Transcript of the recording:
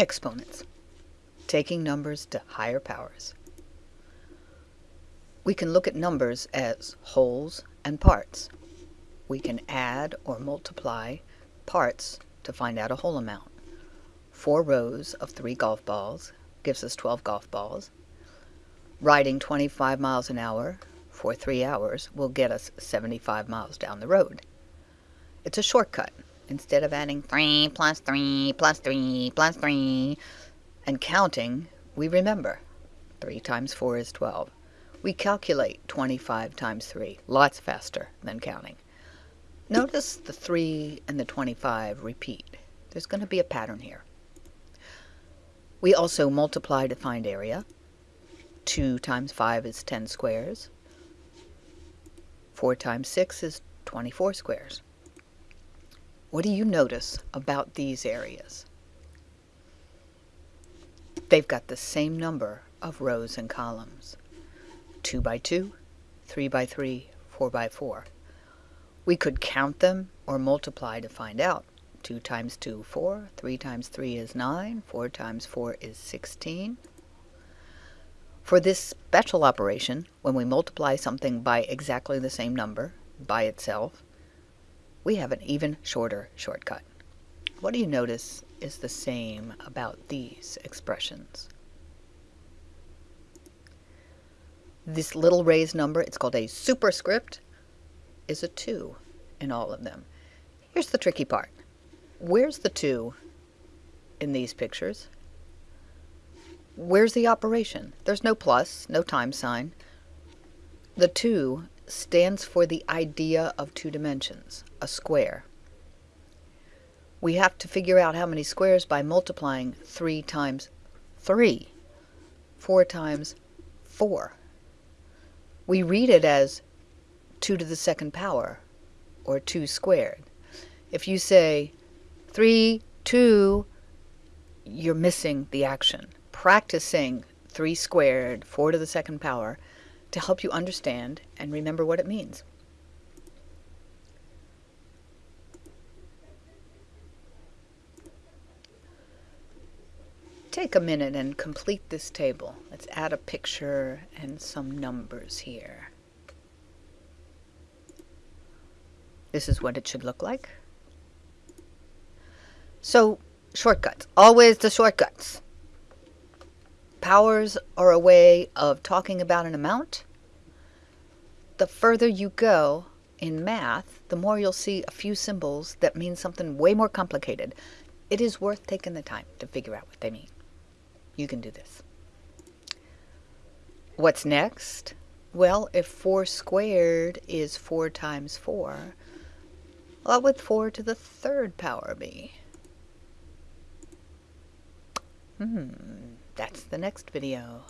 Exponents. Taking numbers to higher powers. We can look at numbers as wholes and parts. We can add or multiply parts to find out a whole amount. Four rows of three golf balls gives us 12 golf balls. Riding 25 miles an hour for three hours will get us 75 miles down the road. It's a shortcut. Instead of adding 3 plus 3 plus 3 plus 3 and counting, we remember 3 times 4 is 12. We calculate 25 times 3, lots faster than counting. Notice the 3 and the 25 repeat. There's going to be a pattern here. We also multiply to find area. 2 times 5 is 10 squares. 4 times 6 is 24 squares. What do you notice about these areas? They've got the same number of rows and columns. 2 by 2, 3 by 3, 4 by 4. We could count them or multiply to find out. 2 times 2, 4. 3 times 3 is 9. 4 times 4 is 16. For this special operation, when we multiply something by exactly the same number, by itself, we have an even shorter shortcut. What do you notice is the same about these expressions? This little raised number, it's called a superscript, is a 2 in all of them. Here's the tricky part. Where's the 2 in these pictures? Where's the operation? There's no plus, no time sign. The 2 stands for the idea of two dimensions, a square. We have to figure out how many squares by multiplying 3 times 3, 4 times 4. We read it as 2 to the second power, or 2 squared. If you say 3, 2, you're missing the action. Practicing 3 squared, 4 to the second power, to help you understand and remember what it means. Take a minute and complete this table. Let's add a picture and some numbers here. This is what it should look like. So, shortcuts. Always the shortcuts. Powers are a way of talking about an amount. The further you go in math, the more you'll see a few symbols that mean something way more complicated. It is worth taking the time to figure out what they mean. You can do this. What's next? Well, if 4 squared is 4 times 4, what would 4 to the third power be? Hmm, that's the next video.